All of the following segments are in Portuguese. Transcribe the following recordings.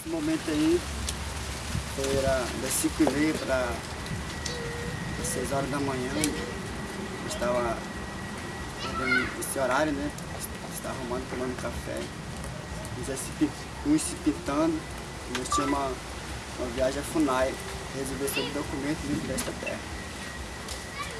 Esse momento aí era das 5 e meia para 6 horas da manhã. Eu estava esse horário, né? Estava arrumando, tomando café. Um se pintando. Nós tínhamos uma, uma viagem a Funai, resolver sobre documentos dentro desta terra.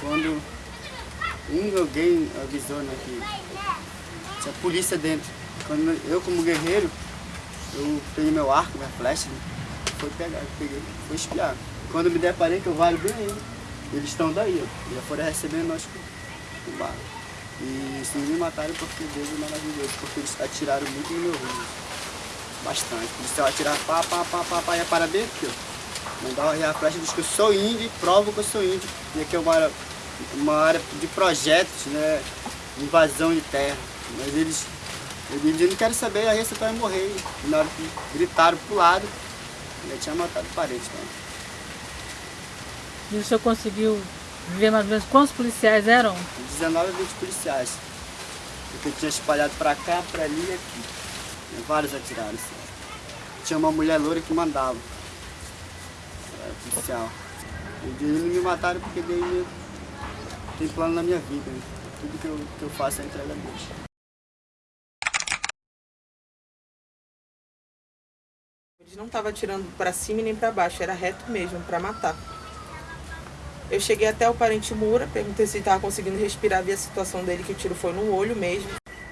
Quando um alguém avisou né, que tinha polícia dentro. Quando eu como guerreiro, eu peguei meu arco, minha flecha, né, foi pegar, peguei, foi espiar. Quando me deparei que eu valho bem aí, eles estão daí, ó, já foram recebendo nós com, bala. E se me mataram porque Deus é maravilhoso, porque eles atiraram muito no meu rumo. Bastante. O policial atirar pá, pá, pá, pá, pá, ia parar bem aqui, ó. Mandava a flecha, diz que eu sou índio e provo que eu sou índio. E aqui é uma, uma área de projetos, né? Invasão de terra. Mas eles, eles não querem saber, aí você vai morrer. E na hora que gritaram pro lado, já tinha matado parede. Né? E o senhor conseguiu ver mais ou menos quantos policiais eram? 19 a 20 policiais. Porque tinha espalhado pra cá, pra ali e aqui. Vários atiraram. Assim. Tinha uma mulher loura que mandava. Era policial. E eles não me mataram porque daí tem plano na minha vida. Né? Tudo que eu, que eu faço é entrega a Deus. Não estavam atirando para cima nem para baixo, era reto mesmo, para matar. Eu cheguei até o parente Mura, perguntei se ele estava conseguindo respirar, vi a situação dele, que o tiro foi no olho mesmo.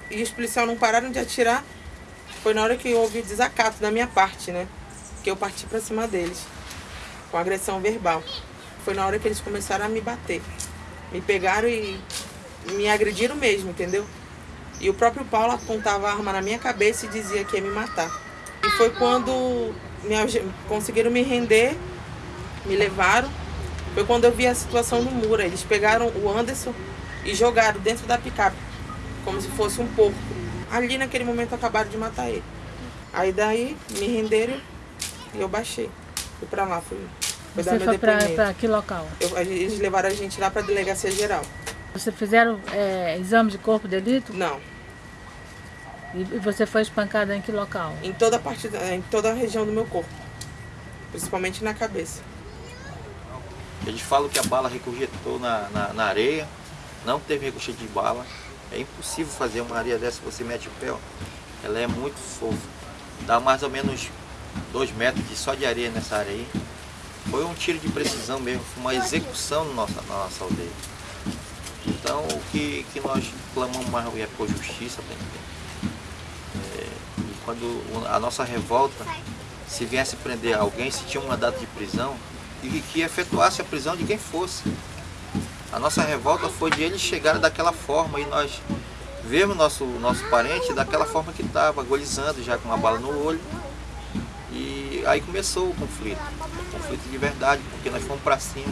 E os policiais não pararam de atirar. Foi na hora que houve o desacato da minha parte, né? Que eu parti para cima deles, com agressão verbal. Foi na hora que eles começaram a me bater. Me pegaram e me agrediram mesmo, entendeu? E o próprio Paulo apontava a arma na minha cabeça e dizia que ia me matar. E foi quando me, conseguiram me render, me levaram. Foi quando eu vi a situação no muro. Eles pegaram o Anderson e jogaram dentro da picape, como se fosse um porco. Ali naquele momento acabaram de matar ele. Aí daí me renderam e eu baixei. Fui pra lá, fui. fui Você foi pra, pra, que local? Eu, eles levaram a gente lá pra delegacia geral. Você fizeram é, exame de corpo de delito? Não. E você foi espancada em que local? Em toda a parte, em toda a região do meu corpo. Principalmente na cabeça. Eles falam que a bala recorretou na, na, na areia, não teve recorte de bala. É impossível fazer uma areia dessa, você mete o pé, ó. ela é muito fofa. Dá mais ou menos dois metros de, só de areia nessa areia. Foi um tiro de precisão mesmo, foi uma execução na nossa, na nossa aldeia. Então o que, que nós clamamos mais é por justiça, é, e quando a nossa revolta, se viesse prender alguém, se tinha um mandato de prisão, e que efetuasse a prisão de quem fosse. A nossa revolta foi de eles chegarem daquela forma e nós vermos nosso, nosso parente daquela forma que estava, agolizando já com uma bala no olho. E aí começou o conflito, o conflito de verdade, porque nós fomos para cima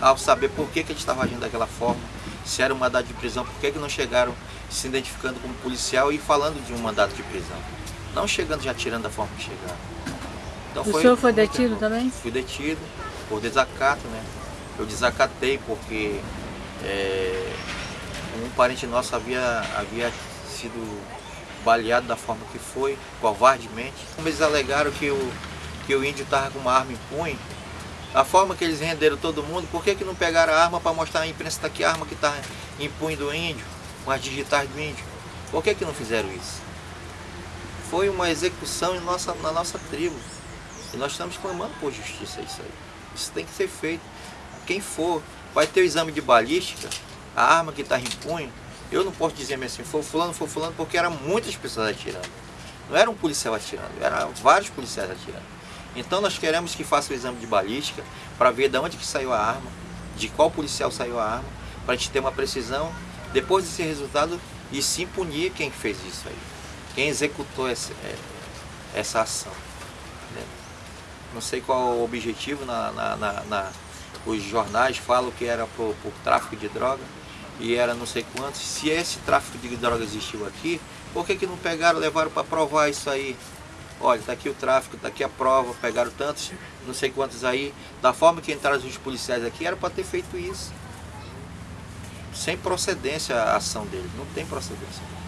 ao saber por que, que eles estavam agindo daquela forma, se era um mandato de prisão, por que, que não chegaram se identificando como policial e falando de um mandato de prisão. Não chegando já tirando da forma que chegaram. Então, o foi, senhor foi detido também? Fui detido por desacato, né? Eu desacatei porque é, um parente nosso havia, havia sido baleado da forma que foi, covardemente. Eles alegaram que o, que o índio estava com uma arma em punho. A forma que eles renderam todo mundo, por que, que não pegaram a arma para mostrar à imprensa daqui a arma que está em punho do índio, com as digitais do índio? Por que, que não fizeram isso? Foi uma execução em nossa, na nossa tribo. E nós estamos clamando por justiça isso aí. Isso tem que ser feito. Quem for, vai ter o exame de balística, a arma que está em punho, eu não posso dizer assim, foi fulano, foi fulano, porque eram muitas pessoas atirando. Não era um policial atirando, eram vários policiais atirando. Então nós queremos que faça o exame de balística para ver de onde que saiu a arma, de qual policial saiu a arma, para a gente ter uma precisão, depois desse resultado, e sim punir quem fez isso aí, quem executou essa, é, essa ação. Né? Não sei qual o objetivo, na, na, na, na os jornais falam que era por, por tráfico de droga, e era não sei quantos. Se esse tráfico de droga existiu aqui, por que, que não pegaram, levaram para provar isso aí? Olha, está aqui o tráfico, está aqui a prova, pegaram tantos, não sei quantos aí. Da forma que entraram os policiais aqui, era para ter feito isso. Sem procedência a ação deles, não tem procedência.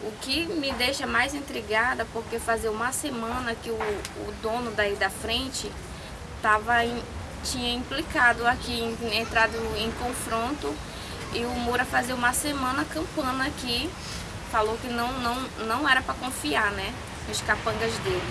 O que me deixa mais intrigada, porque fazia uma semana que o, o dono daí da frente tava em, tinha implicado aqui, entrado em confronto, e o Moura fazia uma semana campana aqui, falou que não, não, não era para confiar, né, nos capangas dele.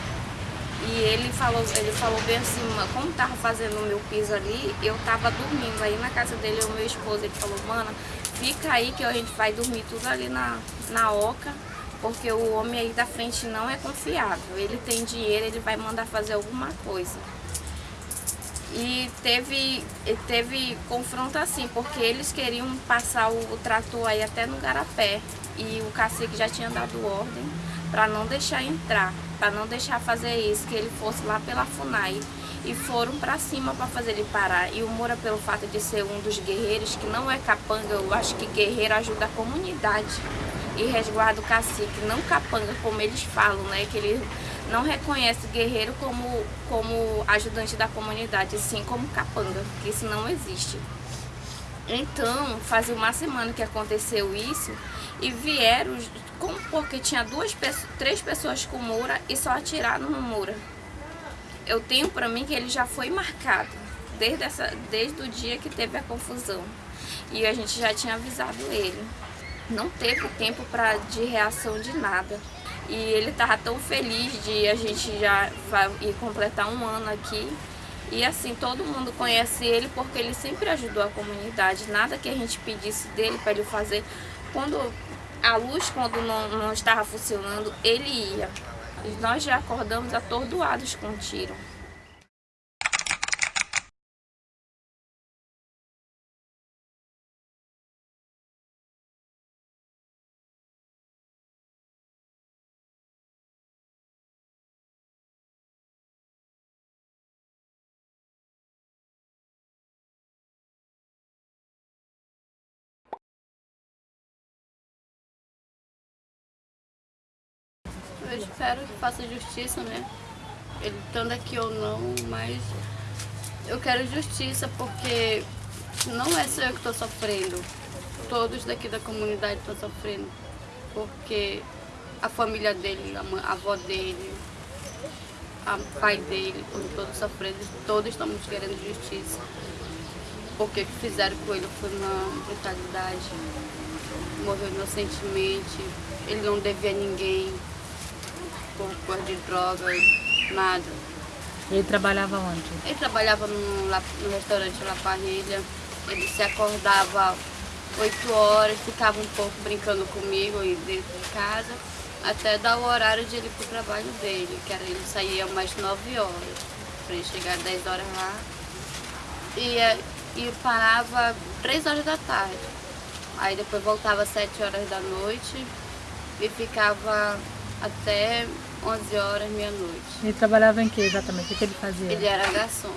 E ele falou, ele falou bem assim, como tava fazendo o meu piso ali, eu tava dormindo aí na casa dele, o meu esposo, ele falou, mana, fica aí que a gente vai dormir tudo ali na, na oca, porque o homem aí da frente não é confiável. Ele tem dinheiro, ele vai mandar fazer alguma coisa. E teve, teve confronto assim, porque eles queriam passar o, o trator aí até no Garapé. E o cacique já tinha dado ordem para não deixar entrar, para não deixar fazer isso, que ele fosse lá pela FUNAI. E foram para cima para fazer ele parar. E o Moura, pelo fato de ser um dos guerreiros, que não é capanga, eu acho que guerreiro ajuda a comunidade e resguarda o cacique, não capanga, como eles falam, né? Que ele não reconhece guerreiro como, como ajudante da comunidade, sim como capanga, que isso não existe. Então, fazia uma semana que aconteceu isso e vieram, como porque tinha duas três pessoas com Moura e só atiraram no Moura. Eu tenho para mim que ele já foi marcado desde, essa, desde o dia que teve a confusão. E a gente já tinha avisado ele. Não teve tempo pra, de reação de nada. E ele tava tão feliz de a gente já ir completar um ano aqui. E assim, todo mundo conhece ele porque ele sempre ajudou a comunidade. Nada que a gente pedisse dele para ele fazer. Quando a luz, quando não, não estava funcionando, ele ia. Nós já acordamos atordoados com o tiro. Eu espero que faça justiça, né? Ele estando aqui ou não, mas eu quero justiça porque não é só eu que estou sofrendo. Todos daqui da comunidade estão sofrendo. Porque a família dele, a avó dele, o pai dele, todos sofrendo, todos estamos querendo justiça. Porque o que fizeram com ele foi uma brutalidade. Morreu inocentemente, ele não devia a ninguém por cor de droga, nada. Ele trabalhava onde? Ele trabalhava no, no restaurante La Parrilha. Ele se acordava 8 horas, ficava um pouco brincando comigo e dentro de casa, até dar o horário de ele ir pro trabalho dele, que era ele saía umas 9 horas, para ele chegar às 10 horas lá. E, é, e parava 3 horas da tarde. Aí depois voltava às 7 horas da noite e ficava até 11 horas, meia-noite. Ele trabalhava em que exatamente? O que ele fazia? Ele era garçom.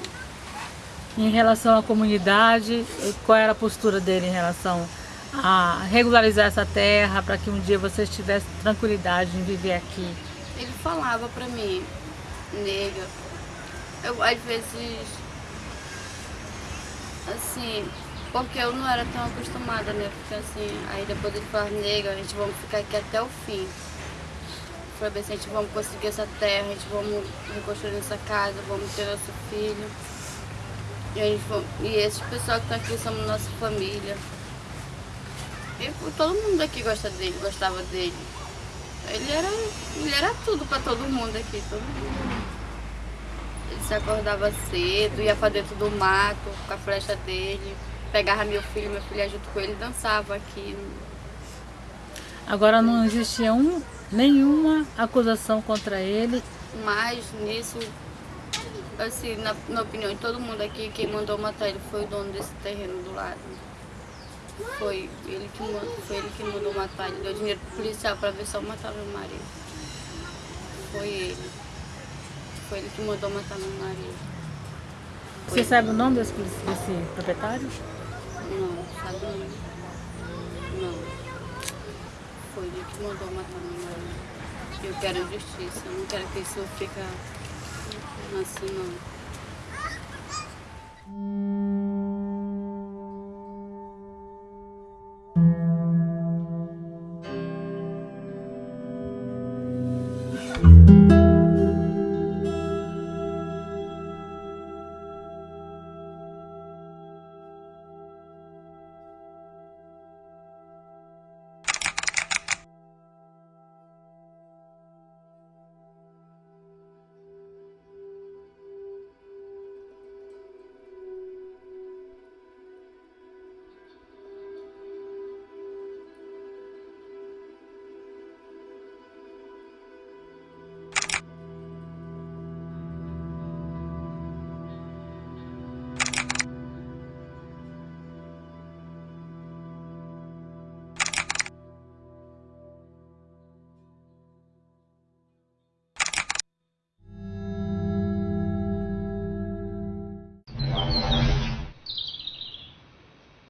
Em relação à comunidade, qual era a postura dele em relação a regularizar essa terra para que um dia vocês tivessem tranquilidade em viver aqui? Ele falava para mim, nega, eu às vezes, assim, porque eu não era tão acostumada, né? Porque assim, aí depois ele falava, nega, a gente vamos ficar aqui até o fim para ver se a gente vamos conseguir essa terra, a gente vamos reconstruir essa casa, vamos ter nosso filho. E, a gente, e esses pessoal que estão aqui somos nossa família. E todo mundo aqui gosta dele, gostava dele. Ele era, ele era tudo para todo mundo aqui, todo mundo. Ele se acordava cedo, ia para dentro do mato com a flecha dele, pegava meu filho, meu filho junto com ele dançava aqui. Agora não existia um nenhuma acusação contra ele. Mas nisso, assim, na, na opinião de todo mundo aqui, quem mandou matar ele foi o dono desse terreno do lado. Foi ele que, foi ele que mandou matar, ele deu dinheiro pro policial para ver se eu matava meu marido. Foi ele. Foi ele que mandou matar meu marido. Foi Você ele. sabe o nome desse, desse proprietário? Não, sabe não. Foi ele que mandou matar meu marido. Eu quero justiça, eu não quero que isso fique assim não.